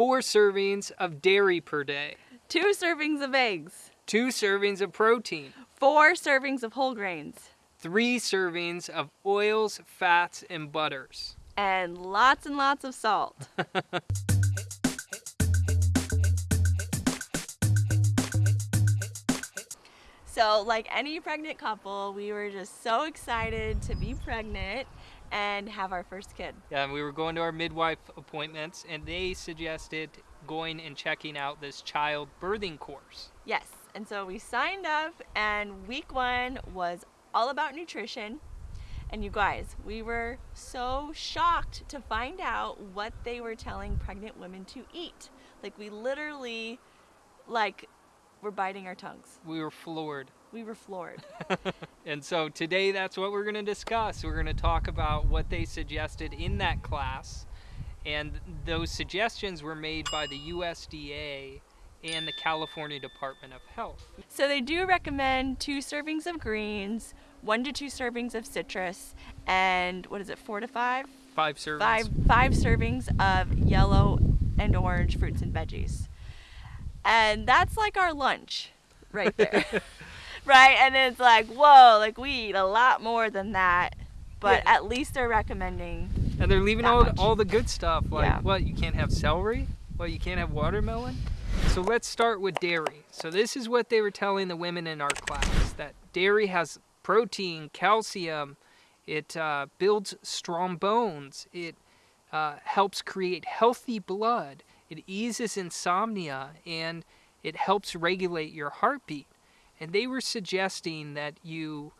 four servings of dairy per day, two servings of eggs, two servings of protein, four servings of whole grains, three servings of oils, fats, and butters. and lots and lots of salt. So, like any pregnant couple, we were just so excited to be pregnant and have our first kid. Yeah, and we were going to our midwife appointments, and they suggested going and checking out this child birthing course. Yes, and so we signed up, and week one was all about nutrition. And you guys, we were so shocked to find out what they were telling pregnant women to eat. Like we literally, like, were biting our tongues. We were floored. We were floored. And so today that's what we're going to discuss. We're going to talk about what they suggested in that class. And those suggestions were made by the USDA and the California Department of Health. So they do recommend two servings of greens, one to two servings of citrus, and what is it, four to five? Five servings. Five five servings of yellow and orange fruits and veggies. And that's like our lunch right there. right? And it's like, whoa, like we eat a lot more than that. But Yeah. at least they're recommending And they're leaving all, much. all the good stuff. Like, Yeah. what? You can't have celery? What? You can't have watermelon? So let's start with dairy. So this is what they were telling the women in our class that dairy has protein, calcium, it uh, builds strong bones, it uh, helps create healthy blood, it eases insomnia, and it helps regulate your heartbeat. And they were suggesting that you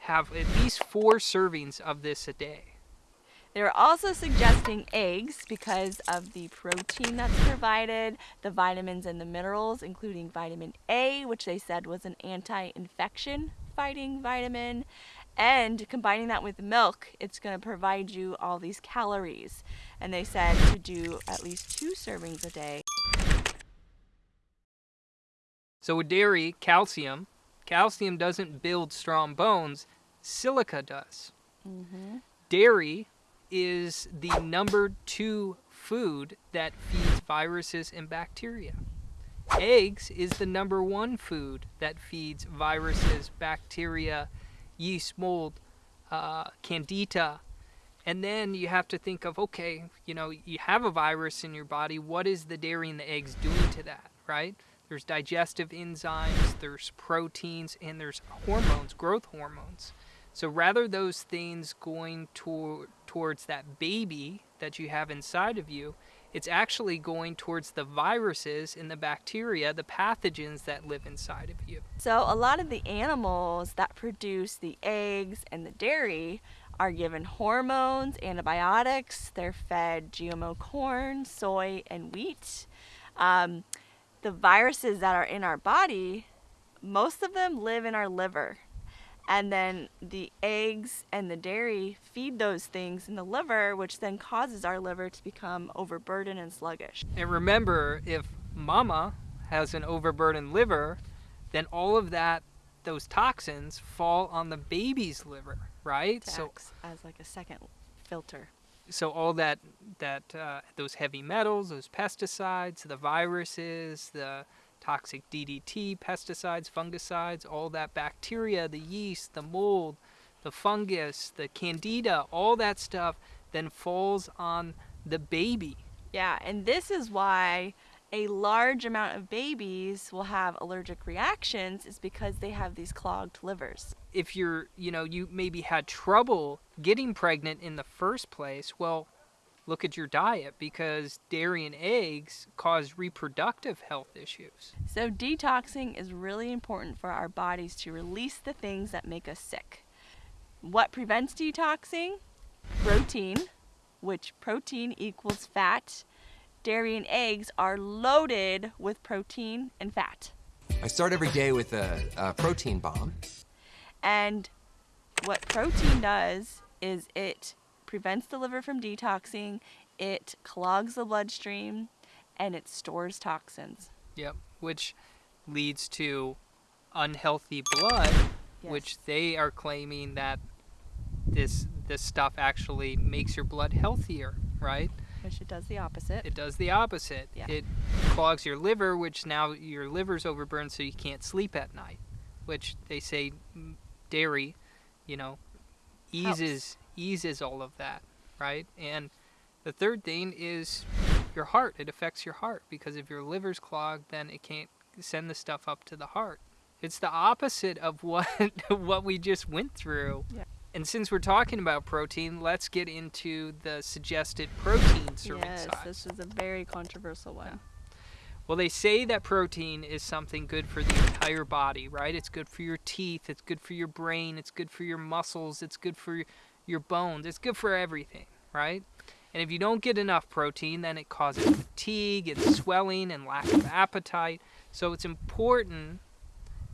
have at least four servings of this a day. They were also suggesting eggs because of the protein that's provided, the vitamins and the minerals, including vitamin A, which they said was an anti infection fighting vitamin. And combining that with milk, it's going to provide you all these calories. And they said to do at least two servings a day. So with dairy, calcium, calcium doesn't build strong bones, silica does. Dairy is the number two food that feeds viruses and bacteria. Eggs is the number one food that feeds viruses, bacteria, yeast, mold, uh, candida. And then you have to think of okay, you know, you have a virus in your body. What is the dairy and the eggs doing to that, right? There's digestive enzymes, there's proteins, and there's hormones, growth hormones. So rather those things going toward towards that baby that you have inside of you, it's actually going towards the viruses and the bacteria, the pathogens that live inside of you. So, a lot of the animals that produce the eggs and the dairy are given hormones, antibiotics, they're fed GMO corn, soy, and wheat. Um, the viruses that are in our body, most of them live in our liver. And then the eggs and the dairy feed those things in the liver, which then causes our liver to become overburdened and sluggish. And remember, if mama has an overburdened liver, then all of that, those toxins fall on the baby's liver, right? So, acts as like a second filter. So all that that uh, those heavy metals, those pesticides, the viruses, the toxic DDT, pesticides, fungicides, all that bacteria, the yeast, the mold, the fungus, the candida, all that stuff then falls on the baby. Yeah, and this is why a large amount of babies will have allergic reactions is because they have these clogged livers. if you're, you know, you maybe had trouble getting pregnant in the first place, well, look at your diet because dairy and eggs cause reproductive health issues. So detoxing is really important for our bodies to release the things that make us sick. What prevents detoxing? Protein, which protein equals fat. Dairy and eggs are loaded with protein and fat. I start every day with a, a protein bomb. And what protein does is it prevents the liver from detoxing, it clogs the bloodstream, and it stores toxins. Yep, which leads to unhealthy blood, Yes. which they are claiming that this this stuff actually makes your blood healthier, right? Which it does the opposite. It does the opposite. Yeah. It clogs your liver, which now your liver's overburned, so you can't sleep at night. Which they say dairy, you know, eases eases all of that, right? And the third thing is your heart. It affects your heart because if your liver's clogged, then it can't send the stuff up to the heart. It's the opposite of what what we just went through. Yeah. And since we're talking about protein, let's get into the suggested protein serving yes, size. this is a very controversial one. Well, they say that protein is something good for the entire body, right? It's good for your teeth, it's good for your brain, it's good for your muscles, it's good for your, your bones, it's good for everything, right? And if you don't get enough protein, then it causes fatigue and swelling and lack of appetite. So it's important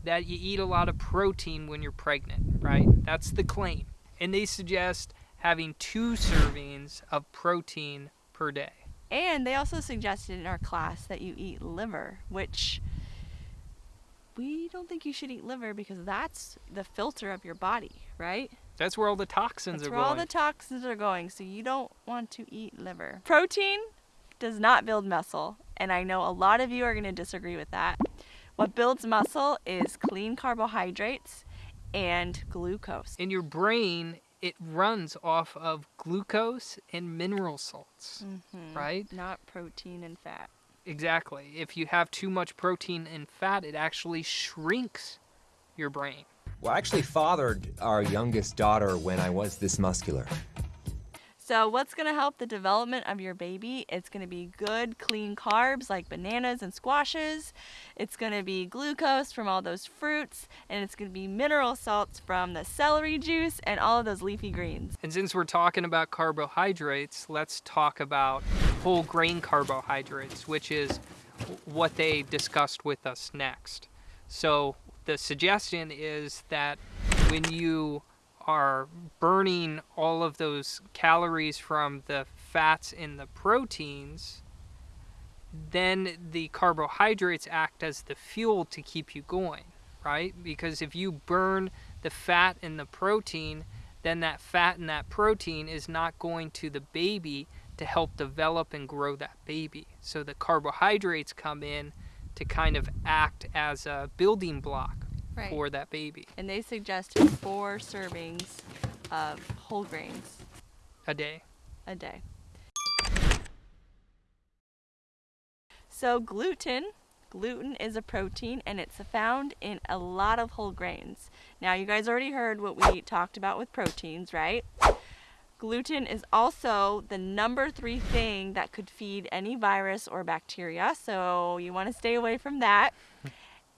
that you eat a lot of protein when you're pregnant, right? That's the claim. And they suggest having two servings of protein per day. And they also suggested in our class that you eat liver, which we don't think you should eat liver because that's the filter of your body, right? That's where all the toxins That's are where going. all the toxins are going, so you don't want to eat liver. Protein does not build muscle, and I know a lot of you are going to disagree with that. What builds muscle is clean carbohydrates and glucose. in your brain it runs off of glucose and mineral salts Mhm. right Not protein and fat. exactly if you have too much protein and fat it actually shrinks your brain Well, I actually fathered our youngest daughter when I was this muscular. So, what's going to help the development of your baby? It's going to be good, clean carbs like bananas and squashes. It's going to be glucose from all those fruits. And it's going to be mineral salts from the celery juice and all of those leafy greens. and since we're talking about carbohydrates let's talk about whole grain carbohydrates which is what they discussed with us next so the suggestion is that when you are burning all of those calories from the fats and the proteins, then the carbohydrates act as the fuel to keep you going, right? Because if you burn the fat and the protein, then that fat and that protein is not going to the baby to help develop and grow that baby. So the carbohydrates come in to kind of act as a building block Right. for that baby And they suggested four servings of whole grains a day. a day. So, gluten. Gluten is a protein and it's found in a lot of whole grains. Now, you guys already heard what we talked about with proteins, right? Gluten is also the number three thing that could feed any virus or bacteria, so you want to stay away from that.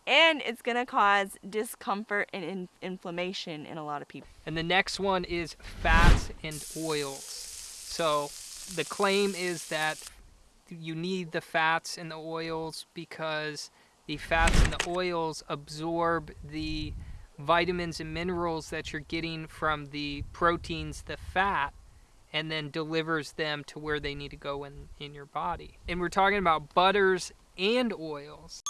And it's going to cause discomfort and in- inflammation in a lot of people. And the next one is fats and oils. So the claim is that you need the fats and the oils because the fats and the oils absorb the vitamins and minerals that you're getting from the proteins, the fat, and then delivers them to where they need to go in, in your body. And we're talking about butters and oils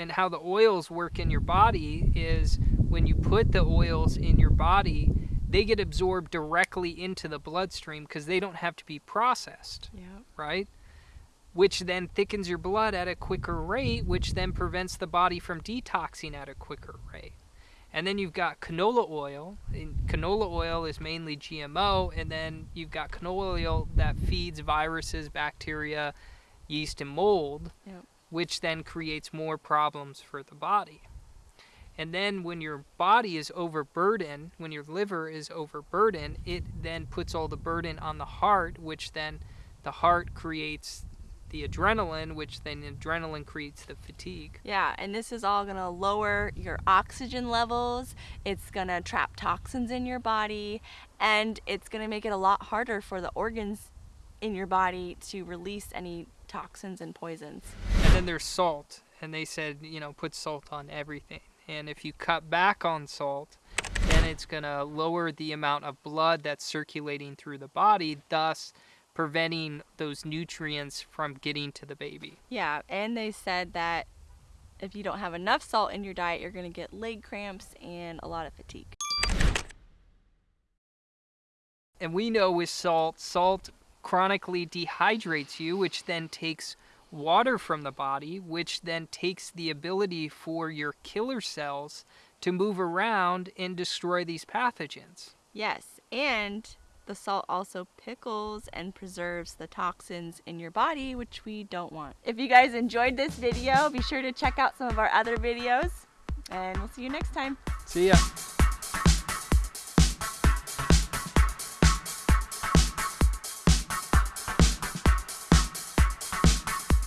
and how the oils work in your body is when you put the oils in your body, they get absorbed directly into the bloodstream because they don't have to be processed, Yeah. right? Which then thickens your blood at a quicker rate, which then prevents the body from detoxing at a quicker rate. And then you've got canola oil. And canola oil is mainly GMO, and then you've got canola oil that feeds viruses, bacteria, yeast, and mold Yep. Which then creates more problems for the body. And then when your body is overburdened, when your liver is overburdened, it then puts all the burden on the heart, which then the heart creates the adrenaline, which then adrenaline creates the fatigue. Yeah, and this is all gonna lower your oxygen levels. It's gonna trap toxins in your body, and it's gonna make it a lot harder for the organs in your body to release any toxins and poisons. And then there's salt, and they said, you know, put salt on everything. And if you cut back on salt, then it's going to lower the amount of blood that's circulating through the body, thus preventing those nutrients from getting to the baby. Yeah, and they said that if you don't have enough salt in your diet, you're gonna get leg cramps and a lot of fatigue. And we know with salt, salt chronically dehydrates you, which then takes water from the body, which then takes the ability for your killer cells to move around and destroy these pathogens. Yes, and the salt also pickles and preserves the toxins in your body, which we don't want. If you guys enjoyed this video, be sure to check out some of our other videos, and we'll see you next time. See ya.